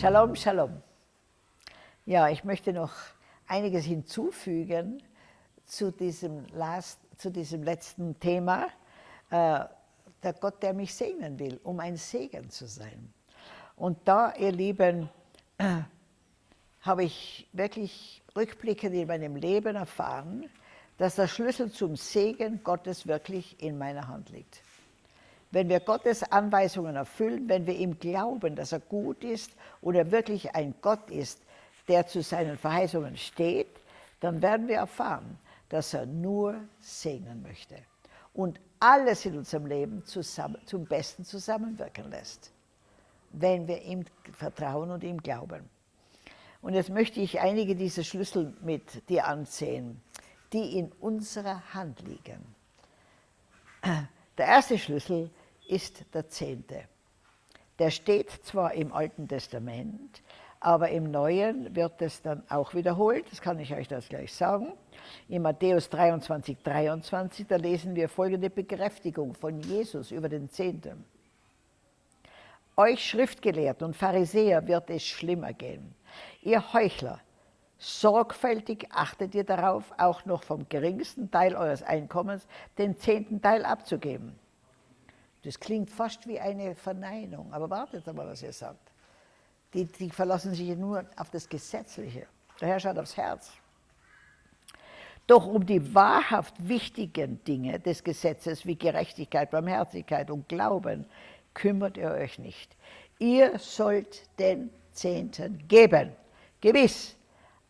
Shalom, Shalom. Ja, ich möchte noch einiges hinzufügen zu diesem, last, zu diesem letzten Thema. Äh, der Gott, der mich segnen will, um ein Segen zu sein. Und da, ihr Lieben, äh, habe ich wirklich rückblickend in meinem Leben erfahren, dass der Schlüssel zum Segen Gottes wirklich in meiner Hand liegt. Wenn wir Gottes Anweisungen erfüllen, wenn wir ihm glauben, dass er gut ist und er wirklich ein Gott ist, der zu seinen Verheißungen steht, dann werden wir erfahren, dass er nur segnen möchte und alles in unserem Leben zusammen, zum Besten zusammenwirken lässt, wenn wir ihm vertrauen und ihm glauben. Und jetzt möchte ich einige dieser Schlüssel mit dir ansehen, die in unserer Hand liegen. Der erste Schlüssel ist der Zehnte. Der steht zwar im Alten Testament, aber im Neuen wird es dann auch wiederholt, das kann ich euch das gleich sagen. In Matthäus 23, 23, da lesen wir folgende Bekräftigung von Jesus über den Zehnten. Euch Schriftgelehrten und Pharisäer wird es schlimmer gehen. Ihr Heuchler, sorgfältig achtet ihr darauf, auch noch vom geringsten Teil eures Einkommens den zehnten Teil abzugeben. Das klingt fast wie eine Verneinung, aber wartet mal, was ihr sagt. Die, die verlassen sich nur auf das Gesetzliche. Der Herr schaut aufs Herz. Doch um die wahrhaft wichtigen Dinge des Gesetzes wie Gerechtigkeit, Barmherzigkeit und Glauben kümmert ihr euch nicht. Ihr sollt den Zehnten geben, gewiss,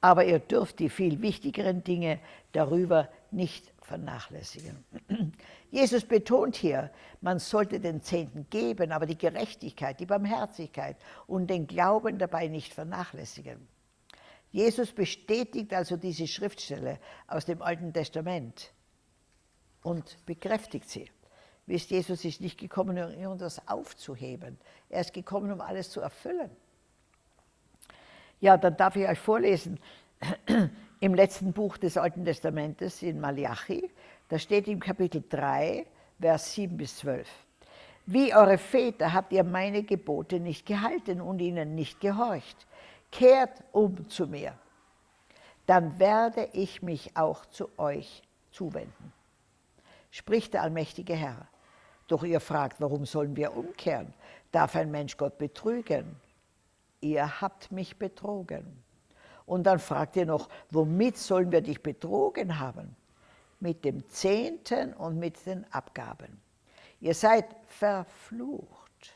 aber ihr dürft die viel wichtigeren Dinge darüber nicht vernachlässigen. Jesus betont hier, man sollte den Zehnten geben, aber die Gerechtigkeit, die Barmherzigkeit und den Glauben dabei nicht vernachlässigen. Jesus bestätigt also diese Schriftstelle aus dem Alten Testament und bekräftigt sie. Wisst, Jesus ist nicht gekommen, um das aufzuheben. Er ist gekommen, um alles zu erfüllen. Ja, dann darf ich euch vorlesen, im letzten Buch des Alten Testamentes in Malachi, da steht im Kapitel 3, Vers 7 bis 12. Wie eure Väter habt ihr meine Gebote nicht gehalten und ihnen nicht gehorcht. Kehrt um zu mir, dann werde ich mich auch zu euch zuwenden. Spricht der allmächtige Herr. Doch ihr fragt, warum sollen wir umkehren? Darf ein Mensch Gott betrügen? Ihr habt mich betrogen. Und dann fragt ihr noch, womit sollen wir dich betrogen haben? Mit dem Zehnten und mit den Abgaben. Ihr seid verflucht.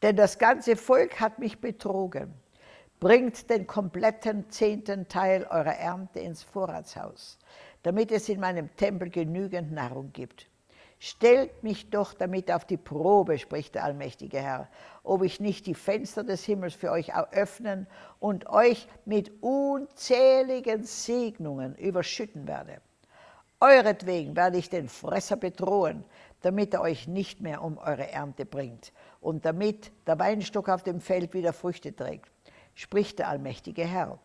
Denn das ganze Volk hat mich betrogen. Bringt den kompletten zehnten Teil eurer Ernte ins Vorratshaus, damit es in meinem Tempel genügend Nahrung gibt. Stellt mich doch damit auf die Probe, spricht der allmächtige Herr, ob ich nicht die Fenster des Himmels für euch öffnen und euch mit unzähligen Segnungen überschütten werde. Euretwegen werde ich den Fresser bedrohen, damit er euch nicht mehr um eure Ernte bringt und damit der Weinstock auf dem Feld wieder Früchte trägt, spricht der allmächtige Herr.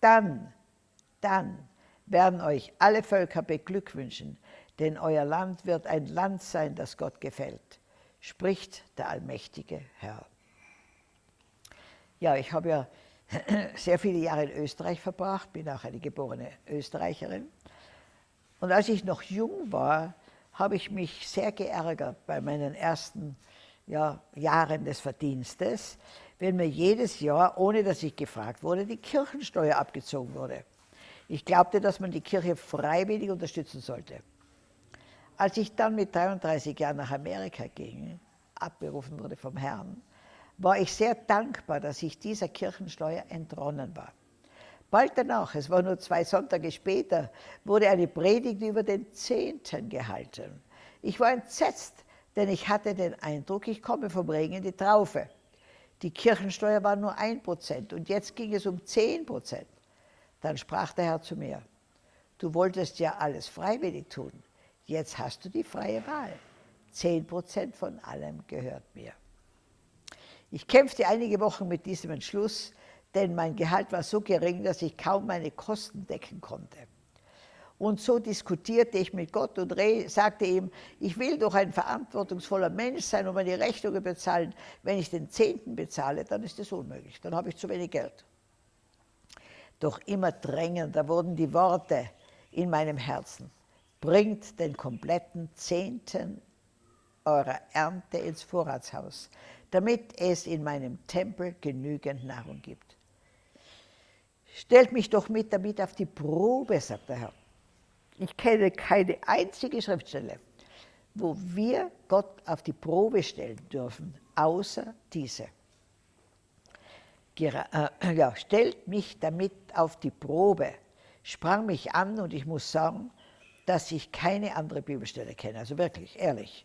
Dann, dann werden euch alle Völker beglückwünschen, denn euer Land wird ein Land sein, das Gott gefällt, spricht der allmächtige Herr. Ja, ich habe ja sehr viele Jahre in Österreich verbracht, bin auch eine geborene Österreicherin. Und als ich noch jung war, habe ich mich sehr geärgert bei meinen ersten ja, Jahren des Verdienstes, wenn mir jedes Jahr, ohne dass ich gefragt wurde, die Kirchensteuer abgezogen wurde. Ich glaubte, dass man die Kirche freiwillig unterstützen sollte. Als ich dann mit 33 Jahren nach Amerika ging, abberufen wurde vom Herrn, war ich sehr dankbar, dass ich dieser Kirchensteuer entronnen war. Bald danach, es war nur zwei Sonntage später, wurde eine Predigt über den Zehnten gehalten. Ich war entsetzt, denn ich hatte den Eindruck, ich komme vom Regen in die Traufe. Die Kirchensteuer war nur ein Prozent und jetzt ging es um zehn Prozent. Dann sprach der Herr zu mir, du wolltest ja alles freiwillig tun. Jetzt hast du die freie Wahl. Zehn Prozent von allem gehört mir. Ich kämpfte einige Wochen mit diesem Entschluss, denn mein Gehalt war so gering, dass ich kaum meine Kosten decken konnte. Und so diskutierte ich mit Gott und sagte ihm, ich will doch ein verantwortungsvoller Mensch sein und meine Rechnungen bezahlen. Wenn ich den Zehnten bezahle, dann ist das unmöglich, dann habe ich zu wenig Geld. Doch immer drängender wurden die Worte in meinem Herzen. Bringt den kompletten Zehnten eurer Ernte ins Vorratshaus, damit es in meinem Tempel genügend Nahrung gibt. Stellt mich doch mit damit auf die Probe, sagt der Herr. Ich kenne keine einzige Schriftstelle, wo wir Gott auf die Probe stellen dürfen, außer diese. Äh, ja, stellt mich damit auf die Probe, sprang mich an und ich muss sagen, dass ich keine andere Bibelstelle kenne, also wirklich, ehrlich.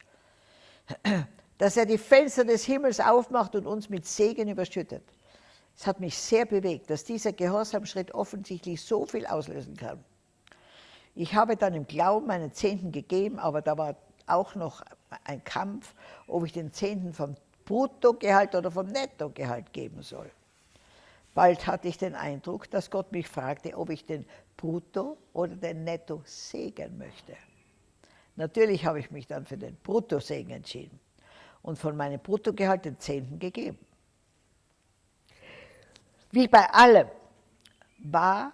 Dass er die Fenster des Himmels aufmacht und uns mit Segen überschüttet. Es hat mich sehr bewegt, dass dieser Gehorsamschritt offensichtlich so viel auslösen kann. Ich habe dann im Glauben meinen Zehnten gegeben, aber da war auch noch ein Kampf, ob ich den Zehnten vom Bruttogehalt oder vom Nettogehalt geben soll. Bald hatte ich den Eindruck, dass Gott mich fragte, ob ich den Brutto oder den Netto-Segen möchte. Natürlich habe ich mich dann für den Bruttosegen entschieden und von meinem Bruttogehalt den Zehnten gegeben. Wie bei allem war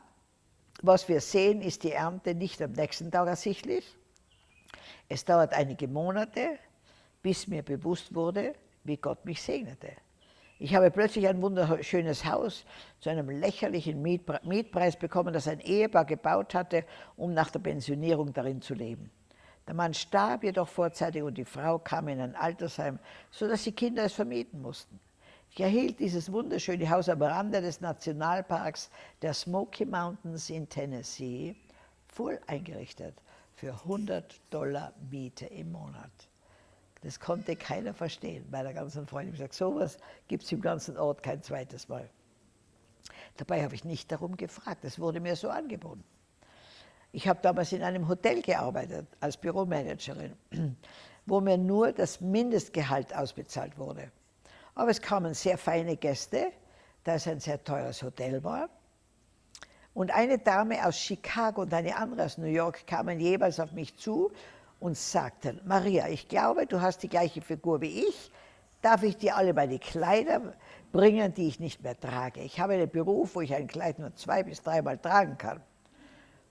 was wir sehen, ist die Ernte nicht am nächsten Tag ersichtlich. Es dauert einige Monate, bis mir bewusst wurde, wie Gott mich segnete. Ich habe plötzlich ein wunderschönes Haus zu einem lächerlichen Mietpreis bekommen, das ein Ehepaar gebaut hatte, um nach der Pensionierung darin zu leben. Der Mann starb jedoch vorzeitig und die Frau kam in ein Altersheim, sodass die Kinder es vermieten mussten. Ich erhielt dieses wunderschöne Haus am Rande des Nationalparks der Smoky Mountains in Tennessee, voll eingerichtet, für 100 Dollar Miete im Monat. Das konnte keiner verstehen, meiner ganzen Freundin. Ich gesagt, sowas gibt es im ganzen Ort kein zweites Mal. Dabei habe ich nicht darum gefragt, es wurde mir so angeboten. Ich habe damals in einem Hotel gearbeitet als Büromanagerin, wo mir nur das Mindestgehalt ausbezahlt wurde. Aber es kamen sehr feine Gäste, da es ein sehr teures Hotel war. Und eine Dame aus Chicago und eine andere aus New York kamen jeweils auf mich zu und sagten, Maria, ich glaube, du hast die gleiche Figur wie ich. Darf ich dir alle meine Kleider bringen, die ich nicht mehr trage? Ich habe einen Beruf, wo ich ein Kleid nur zwei bis dreimal tragen kann.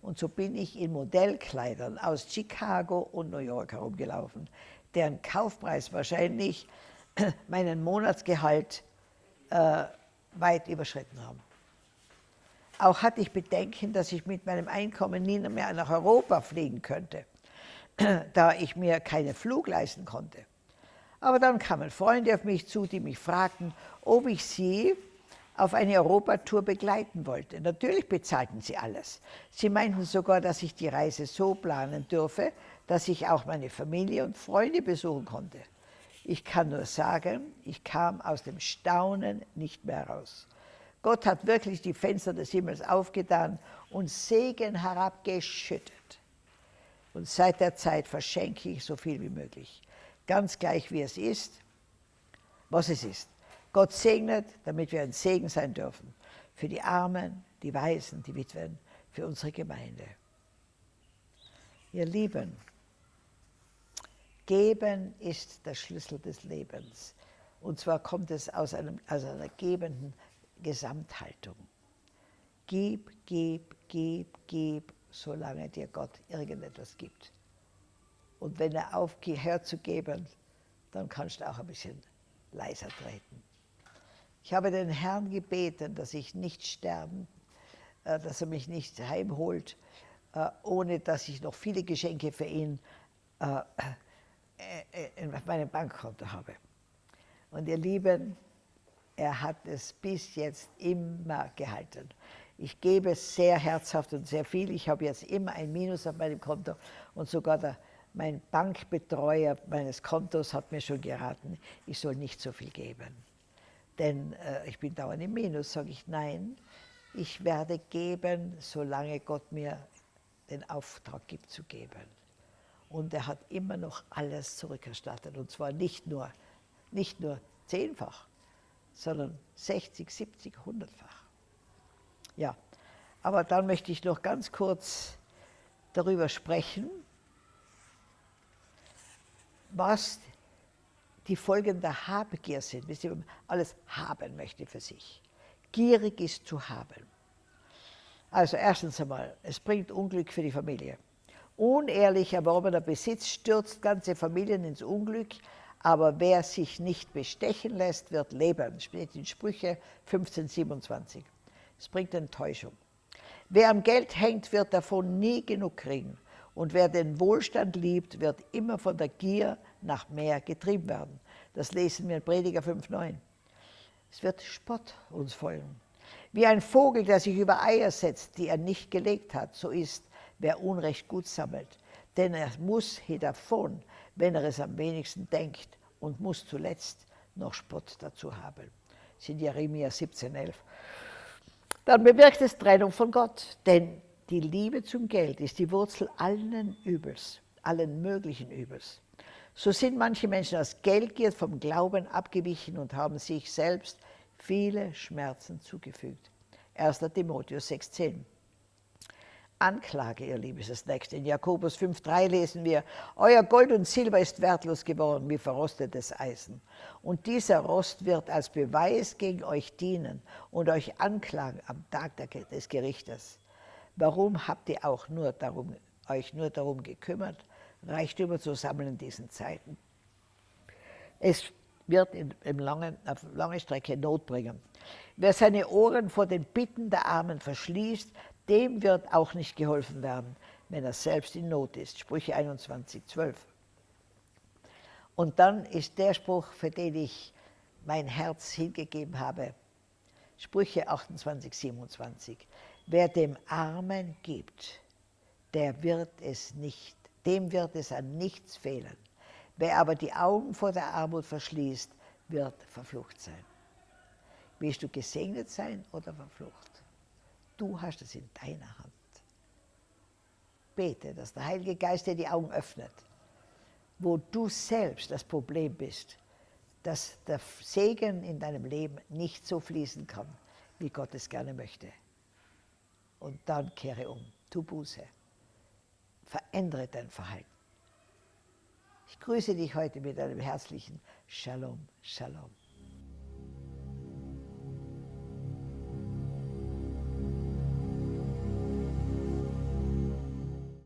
Und so bin ich in Modellkleidern aus Chicago und New York herumgelaufen, deren Kaufpreis wahrscheinlich meinen Monatsgehalt äh, weit überschritten haben. Auch hatte ich Bedenken, dass ich mit meinem Einkommen nie mehr nach Europa fliegen könnte, da ich mir keinen Flug leisten konnte. Aber dann kamen Freunde auf mich zu, die mich fragten, ob ich sie auf eine Europatour begleiten wollte. Natürlich bezahlten sie alles. Sie meinten sogar, dass ich die Reise so planen dürfe, dass ich auch meine Familie und Freunde besuchen konnte. Ich kann nur sagen, ich kam aus dem Staunen nicht mehr raus. Gott hat wirklich die Fenster des Himmels aufgetan und Segen herabgeschüttet. Und seit der Zeit verschenke ich so viel wie möglich. Ganz gleich wie es ist, was es ist. Gott segnet, damit wir ein Segen sein dürfen. Für die Armen, die Waisen, die Witwen, für unsere Gemeinde. Ihr Lieben, Geben ist der Schlüssel des Lebens. Und zwar kommt es aus, einem, aus einer gebenden Gesamthaltung. Gib, gib, gib, gib, solange dir Gott irgendetwas gibt. Und wenn er aufhört zu geben, dann kannst du auch ein bisschen leiser treten. Ich habe den Herrn gebeten, dass ich nicht sterben, äh, dass er mich nicht heimholt, äh, ohne dass ich noch viele Geschenke für ihn äh, äh, in meinem Bankkonto habe. Und ihr Lieben, er hat es bis jetzt immer gehalten. Ich gebe sehr herzhaft und sehr viel. Ich habe jetzt immer ein Minus auf meinem Konto und sogar der, mein Bankbetreuer meines Kontos hat mir schon geraten, ich soll nicht so viel geben. Denn äh, ich bin dauernd im Minus, sage ich nein. Ich werde geben, solange Gott mir den Auftrag gibt zu geben. Und er hat immer noch alles zurückerstattet. Und zwar nicht nur, nicht nur zehnfach, sondern 60, 70, 100-fach. Ja, aber dann möchte ich noch ganz kurz darüber sprechen, was die Folgen der Habgier sind, bis man alles haben möchte für sich. Gierig ist zu haben. Also erstens einmal, es bringt Unglück für die Familie. Unehrlich erworbener Besitz stürzt ganze Familien ins Unglück, aber wer sich nicht bestechen lässt, wird leben. Steht in Sprüche 1527. Es bringt Enttäuschung. Wer am Geld hängt, wird davon nie genug kriegen. Und wer den Wohlstand liebt, wird immer von der Gier nach mehr getrieben werden. Das lesen wir in Prediger 5,9. Es wird Spott uns folgen. Wie ein Vogel, der sich über Eier setzt, die er nicht gelegt hat, so ist, wer Unrecht gut sammelt. Denn er muss hier davon, wenn er es am wenigsten denkt und muss zuletzt noch Spott dazu haben. Das sind Jeremia 17,11. Dann bewirkt es Trennung von Gott, denn die Liebe zum Geld ist die Wurzel allen Übels, allen möglichen Übels. So sind manche Menschen aus Geldgier vom Glauben abgewichen und haben sich selbst viele Schmerzen zugefügt. 1. Timotheus 6,10. Anklage, ihr Lieben, ist das nächste. In Jakobus 5,3 lesen wir, Euer Gold und Silber ist wertlos geworden wie verrostetes Eisen. Und dieser Rost wird als Beweis gegen euch dienen und euch anklagen am Tag des Gerichtes. Warum habt ihr auch nur darum, euch nur darum gekümmert, Reichtümer zu sammeln in diesen Zeiten? Es wird in, in langen, auf lange Strecke Not bringen. Wer seine Ohren vor den Bitten der Armen verschließt, dem wird auch nicht geholfen werden, wenn er selbst in Not ist. Sprüche 21, 12. Und dann ist der Spruch, für den ich mein Herz hingegeben habe, Sprüche 28, 27. Wer dem Armen gibt, der wird es nicht, dem wird es an nichts fehlen. Wer aber die Augen vor der Armut verschließt, wird verflucht sein. Willst du gesegnet sein oder verflucht? Du hast es in deiner Hand. Bete, dass der Heilige Geist dir die Augen öffnet, wo du selbst das Problem bist, dass der Segen in deinem Leben nicht so fließen kann, wie Gott es gerne möchte. Und dann kehre um, tu Buße, verändere dein Verhalten. Ich grüße dich heute mit einem herzlichen Shalom, Shalom.